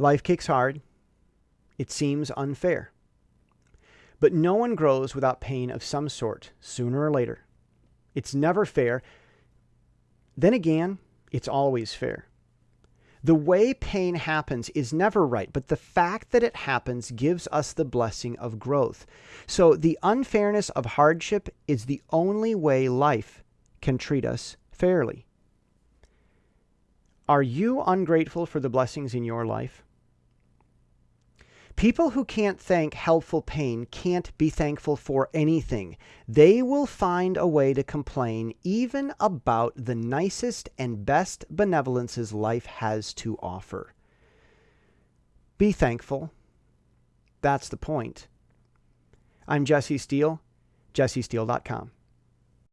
Life kicks hard. It seems unfair. But no one grows without pain of some sort, sooner or later. It's never fair. Then again, it's always fair. The way pain happens is never right, but the fact that it happens gives us the blessing of growth. So the unfairness of hardship is the only way life can treat us fairly. Are you ungrateful for the blessings in your life? People who can't thank helpful pain can't be thankful for anything. They will find a way to complain even about the nicest and best benevolences life has to offer. Be thankful. That's the point. I'm Jesse Steele, jessesteele.com.